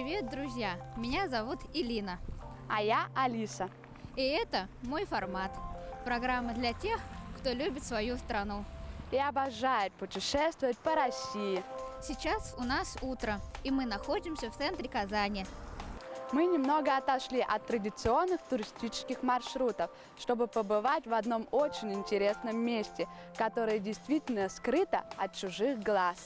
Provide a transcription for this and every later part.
Привет, друзья! Меня зовут Илина. А я Алиса. И это мой формат. Программа для тех, кто любит свою страну. И обожает путешествовать по России. Сейчас у нас утро, и мы находимся в центре Казани. Мы немного отошли от традиционных туристических маршрутов, чтобы побывать в одном очень интересном месте, которое действительно скрыто от чужих глаз.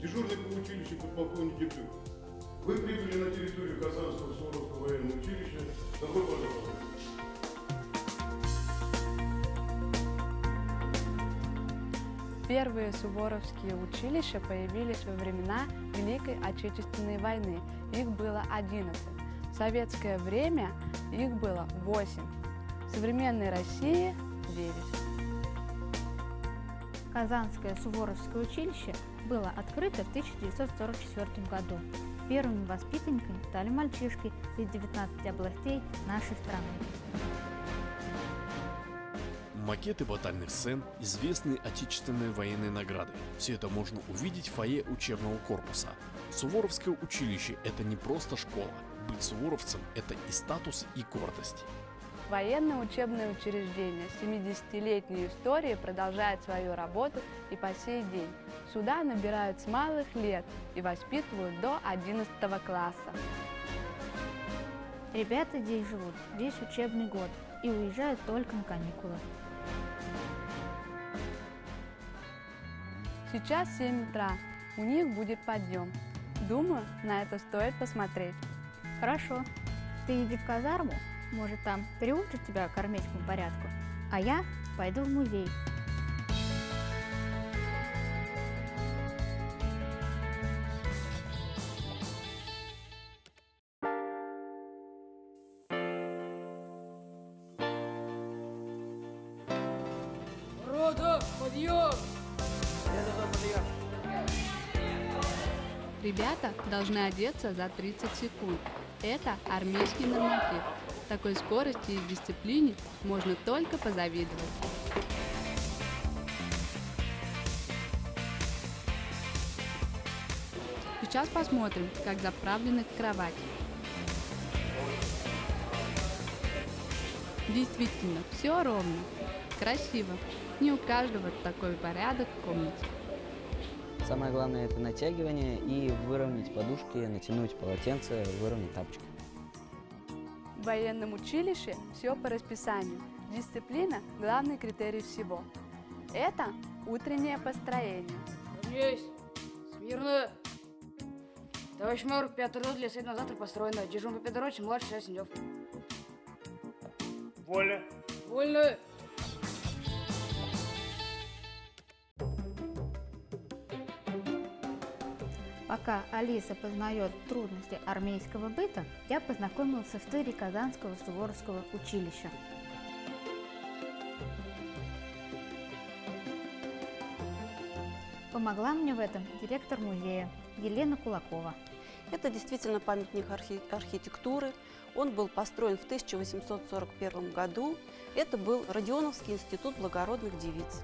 Дежурный по училищу подполковник Епрем. Вы прибыли на территорию Казанского Суворовского военного училища. Добро пожаловать. Первые суворовские училища появились во времена Великой Отечественной войны. Их было 11. В советское время их было 8. В современной России – 9. Казанское Суворовское училище было открыто в 1944 году. Первыми воспитанниками стали мальчишки из 19 областей нашей страны. Макеты батальных сцен, известные отечественные военные награды. Все это можно увидеть в фойе учебного корпуса. Суворовское училище – это не просто школа. Быть суворовцем – это и статус, и гордость. Военное учебное учреждение с 70-летней историей продолжает свою работу и по сей день. Сюда набирают с малых лет и воспитывают до 11 класса. Ребята здесь живут весь учебный год и уезжают только на каникулы. Сейчас 7 утра, у них будет подъем. Думаю, на это стоит посмотреть. Хорошо. Ты иди в казарму, может там приучат тебя к армейскому порядку, а я пойду в музей. Рота, подъем! Ребята должны одеться за 30 секунд. Это армейский норматив. Такой скорости и дисциплине можно только позавидовать. Сейчас посмотрим, как заправлены кровати. Действительно, все ровно, красиво. Не у каждого такой порядок в комнате. Самое главное это натягивание и выровнять подушки, натянуть полотенце, выровнять тапочки. В военном училище все по расписанию. Дисциплина – главный критерий всего. Это утреннее построение. Равняйсь! Смирно! Товарищ майор, пятый рот для на завтра построено. Дежурный по пятороте, младший Осенев. Вольно. Вольно! Пока Алиса познает трудности армейского быта, я познакомился в тыре Казанского Суворовского училища. Помогла мне в этом директор музея Елена Кулакова. Это действительно памятник архи архитектуры. Он был построен в 1841 году. Это был Родионовский институт благородных девиц.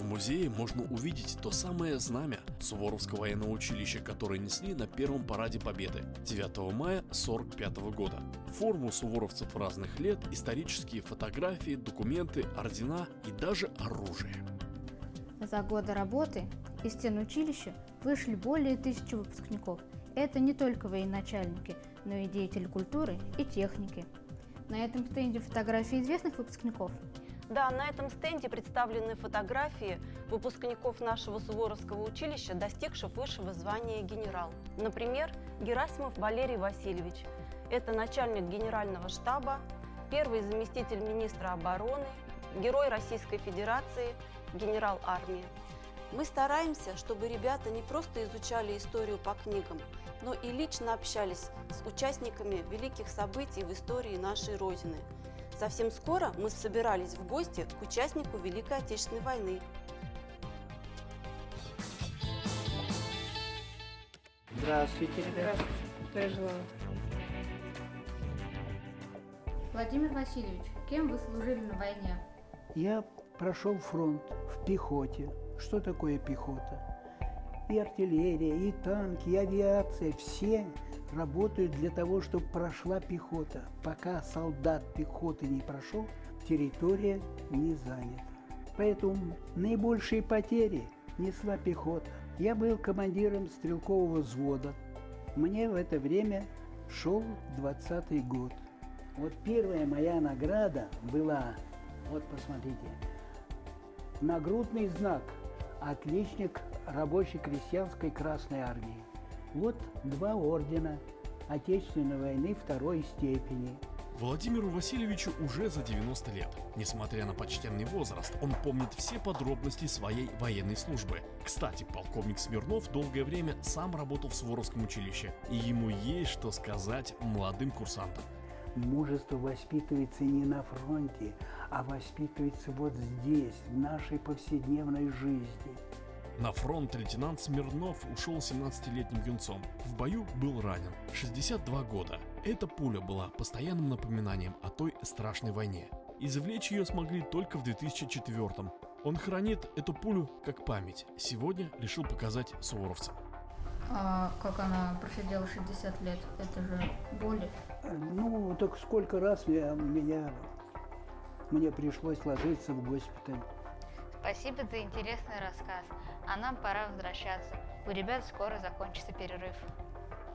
В музее можно увидеть то самое знамя Суворовского военного училища, которое несли на первом параде Победы 9 мая 1945 года. Форму суворовцев разных лет, исторические фотографии, документы, ордена и даже оружие. За годы работы из стен училища вышли более тысячи выпускников. Это не только военачальники, но и деятели культуры и техники. На этом стенде фотографии известных выпускников. Да, на этом стенде представлены фотографии выпускников нашего Суворовского училища, достигших высшего звания генерал. Например, Герасимов Валерий Васильевич. Это начальник генерального штаба, первый заместитель министра обороны, герой Российской Федерации, генерал армии. Мы стараемся, чтобы ребята не просто изучали историю по книгам, но и лично общались с участниками великих событий в истории нашей Родины. Совсем скоро мы собирались в гости к участнику Великой Отечественной войны. Здравствуйте, ребята. Здравствуйте. желаю. Владимир Васильевич, кем вы служили на войне? Я прошел фронт в пехоте. Что такое пехота? И артиллерия, и танки, и авиация, все работают для того, чтобы прошла пехота. Пока солдат пехоты не прошел, территория не занята. Поэтому наибольшие потери несла пехота. Я был командиром стрелкового взвода. Мне в это время шел 20 год. Вот первая моя награда была, вот посмотрите, нагрудный знак «Отличник рабочей крестьянской Красной Армии». Вот два ордена Отечественной войны второй степени. Владимиру Васильевичу уже за 90 лет. Несмотря на почтенный возраст, он помнит все подробности своей военной службы. Кстати, полковник Смирнов долгое время сам работал в Суворовском училище, и ему есть что сказать молодым курсантам. Мужество воспитывается не на фронте, а воспитывается вот здесь, в нашей повседневной жизни. На фронт лейтенант Смирнов ушел 17-летним юнцом. В бою был ранен. 62 года. Эта пуля была постоянным напоминанием о той страшной войне. Извлечь ее смогли только в 2004 -м. Он хранит эту пулю как память. Сегодня решил показать суворовцам. А как она просидела 60 лет? Это же боли. Ну, так сколько раз я, меня, мне пришлось ложиться в госпиталь. Спасибо за интересный рассказ. А нам пора возвращаться. У ребят скоро закончится перерыв.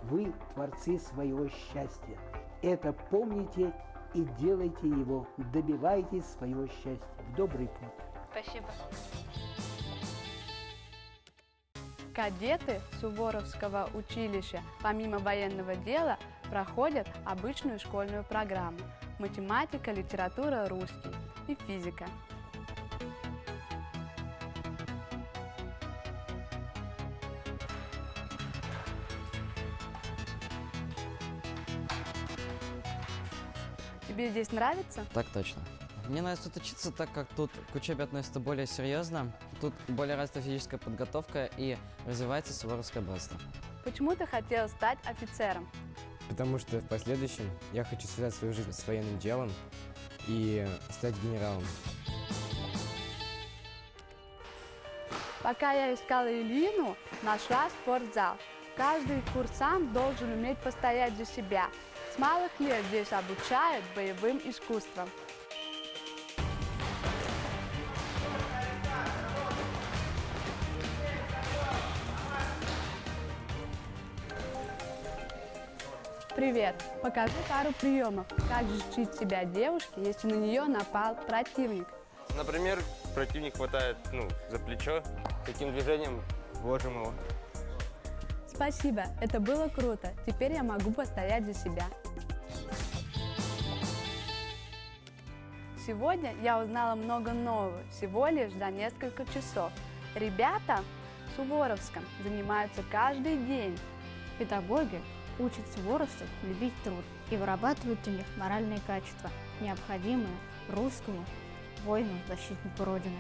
Вы творцы своего счастья. Это помните и делайте его. Добивайтесь своего счастья. В добрый путь. Спасибо. Кадеты Суворовского училища помимо военного дела проходят обычную школьную программу математика, литература, русский и физика. Тебе здесь нравится? Так точно. Мне нравится тут учиться, так как тут к учебе относятся более серьезно. Тут более развита физическая подготовка и развивается суворовское братство. Почему ты хотел стать офицером? Потому что в последующем я хочу связать свою жизнь с военным делом и стать генералом. Пока я искала Илину, нашла спортзал. Каждый курсант должен уметь постоять за себя. С малых лет здесь обучают боевым искусствам. Привет! Покажи пару приемов. Как защитить себя девушке, если на нее напал противник? Например, противник хватает ну, за плечо, таким движением ложим его. Спасибо, это было круто. Теперь я могу постоять за себя. Сегодня я узнала много нового, всего лишь за несколько часов. Ребята в Суворовском занимаются каждый день. Педагоги учат суворовцев любить труд и вырабатывают у них моральные качества, необходимые русскому воину, защитнику Родины.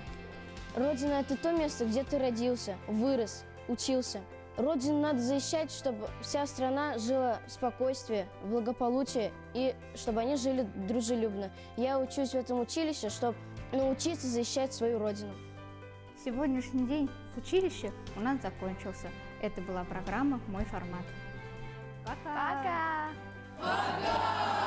Родина – это то место, где ты родился, вырос, учился. Родину надо защищать, чтобы вся страна жила в спокойствии, в благополучии и чтобы они жили дружелюбно. Я учусь в этом училище, чтобы научиться защищать свою родину. Сегодняшний день в училище у нас закончился. Это была программа «Мой формат». Пока! Пока!